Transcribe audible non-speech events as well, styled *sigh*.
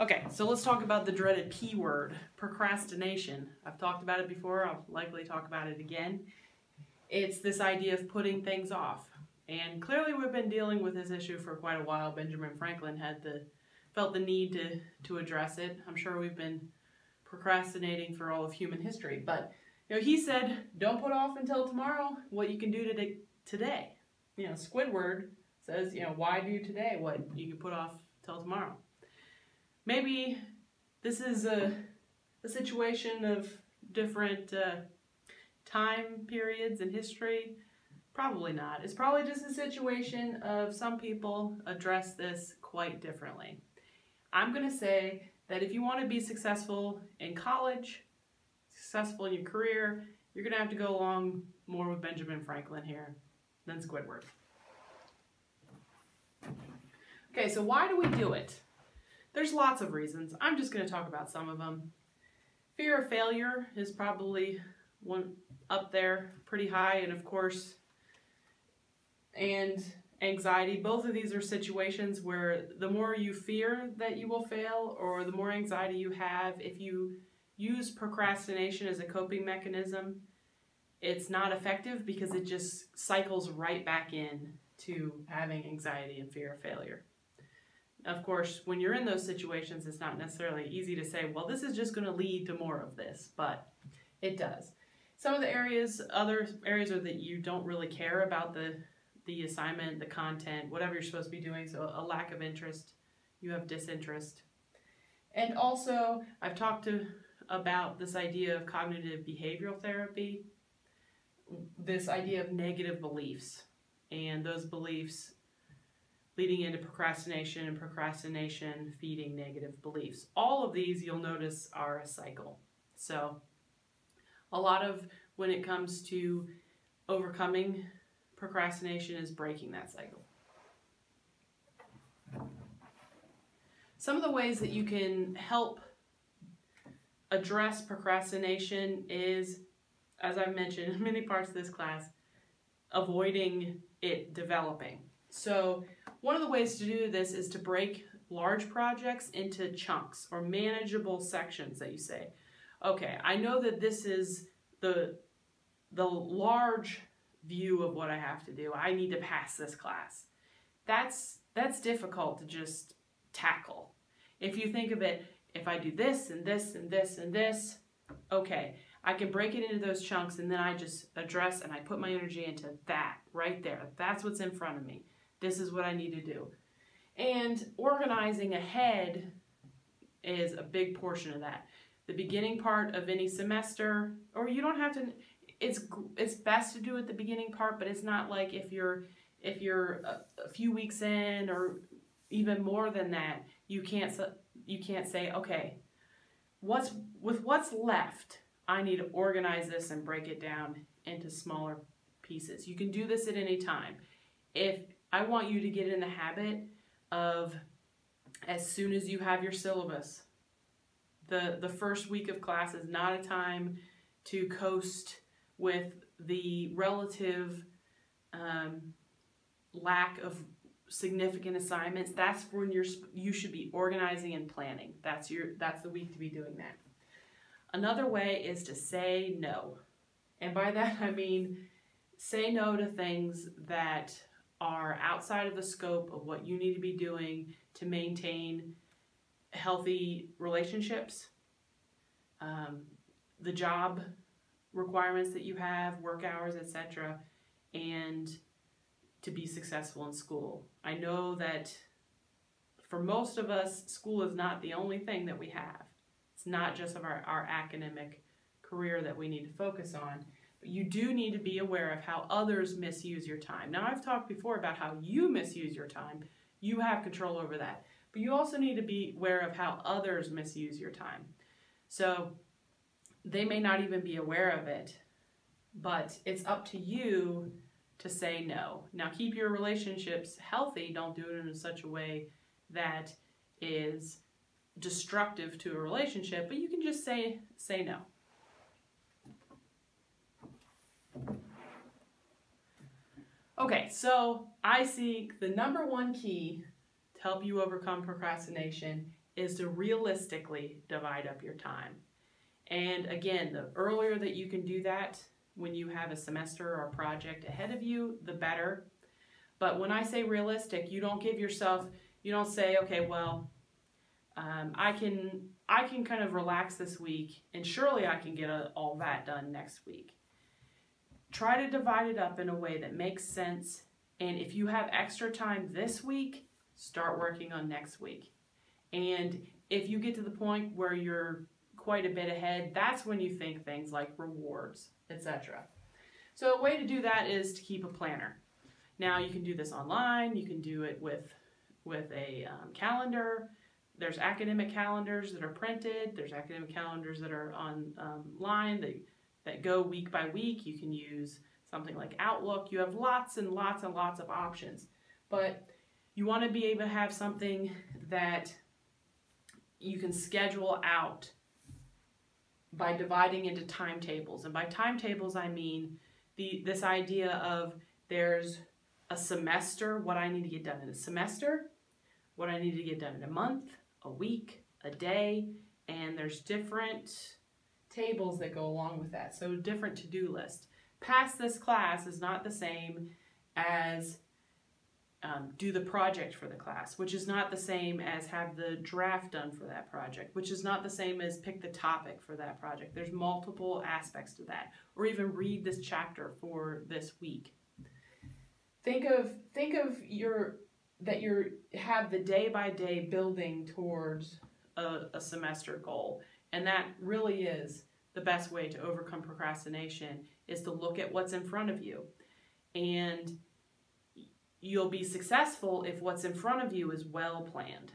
Okay, so let's talk about the dreaded P word, procrastination. I've talked about it before, I'll likely talk about it again. It's this idea of putting things off. And clearly we've been dealing with this issue for quite a while. Benjamin Franklin had the felt the need to, to address it. I'm sure we've been procrastinating for all of human history. But you know, he said, don't put off until tomorrow what you can do today today. You know, Squidward says, you know, why do today what you can put off till tomorrow? Maybe this is a, a situation of different uh, time periods in history. Probably not. It's probably just a situation of some people address this quite differently. I'm going to say that if you want to be successful in college, successful in your career, you're going to have to go along more with Benjamin Franklin here than Squidward. Okay, so why do we do it? There's lots of reasons. I'm just going to talk about some of them. Fear of failure is probably one up there pretty high and of course and anxiety both of these are situations where the more you fear that you will fail or the more anxiety you have if you use procrastination as a coping mechanism it's not effective because it just cycles right back in to having anxiety and fear of failure of course, when you're in those situations, it's not necessarily easy to say, well, this is just going to lead to more of this, but it does. Some of the areas, other areas are that you don't really care about the, the assignment, the content, whatever you're supposed to be doing, so a lack of interest, you have disinterest. And also, I've talked to, about this idea of cognitive behavioral therapy, this idea of negative beliefs, and those beliefs leading into procrastination and procrastination feeding negative beliefs. All of these you'll notice are a cycle. So a lot of when it comes to overcoming procrastination is breaking that cycle. Some of the ways that you can help address procrastination is, as I've mentioned in many parts of this class, avoiding it developing. So one of the ways to do this is to break large projects into chunks or manageable sections that you say, okay, I know that this is the, the large view of what I have to do. I need to pass this class. That's, that's difficult to just tackle. If you think of it, if I do this and this and this and this, okay, I can break it into those chunks and then I just address and I put my energy into that right there. That's what's in front of me. This is what I need to do. And organizing ahead is a big portion of that. The beginning part of any semester, or you don't have to, it's it's best to do at the beginning part, but it's not like if you're if you're a, a few weeks in or even more than that, you can't you can't say, okay, what's with what's left, I need to organize this and break it down into smaller pieces. You can do this at any time. If I want you to get in the habit of as soon as you have your syllabus, the, the first week of class is not a time to coast with the relative um, lack of significant assignments. That's when you're you should be organizing and planning. That's your that's the week to be doing that. Another way is to say no. And by that *laughs* I mean say no to things that are outside of the scope of what you need to be doing to maintain healthy relationships, um, the job requirements that you have, work hours, etc., and to be successful in school. I know that for most of us, school is not the only thing that we have. It's not just of our, our academic career that we need to focus on you do need to be aware of how others misuse your time. Now, I've talked before about how you misuse your time. You have control over that. But you also need to be aware of how others misuse your time. So they may not even be aware of it, but it's up to you to say no. Now, keep your relationships healthy. Don't do it in such a way that is destructive to a relationship, but you can just say say no. Okay, so I see the number one key to help you overcome procrastination is to realistically divide up your time. And again, the earlier that you can do that when you have a semester or a project ahead of you, the better. But when I say realistic, you don't give yourself, you don't say, okay, well, um, I can I can kind of relax this week, and surely I can get a, all that done next week. Try to divide it up in a way that makes sense. And if you have extra time this week, start working on next week. And if you get to the point where you're quite a bit ahead, that's when you think things like rewards, etc. So a way to do that is to keep a planner. Now you can do this online, you can do it with, with a um, calendar. There's academic calendars that are printed, there's academic calendars that are online um, that, that go week by week. You can use something like Outlook. You have lots and lots and lots of options. But you want to be able to have something that you can schedule out by dividing into timetables. And by timetables, I mean the this idea of there's a semester, what I need to get done in a semester, what I need to get done in a month, a week, a day, and there's different tables that go along with that. So different to-do list. Pass this class is not the same as um, do the project for the class, which is not the same as have the draft done for that project, which is not the same as pick the topic for that project. There's multiple aspects to that, or even read this chapter for this week. Think of think of your that you have the day by day building towards a, a semester goal, and that really is the best way to overcome procrastination is to look at what's in front of you and you'll be successful if what's in front of you is well planned.